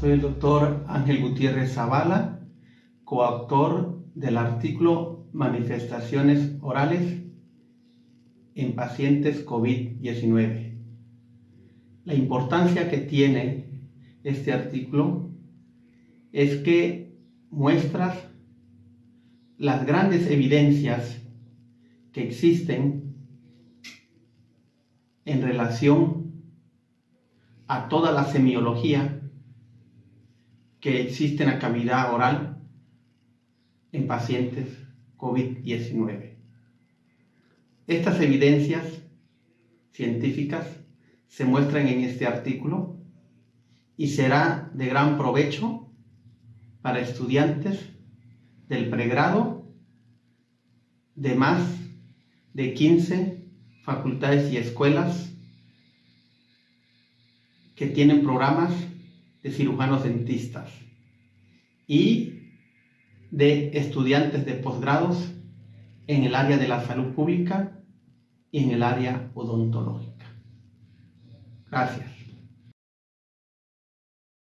Soy el doctor Ángel Gutiérrez Zavala, coautor del artículo Manifestaciones orales en pacientes COVID-19. La importancia que tiene este artículo es que muestras las grandes evidencias que existen en relación a toda la semiología que existe en la cavidad oral en pacientes COVID-19. Estas evidencias científicas se muestran en este artículo y será de gran provecho para estudiantes del pregrado de más de 15 facultades y escuelas que tienen programas de cirujanos dentistas y de estudiantes de posgrados en el área de la salud pública y en el área odontológica. Gracias.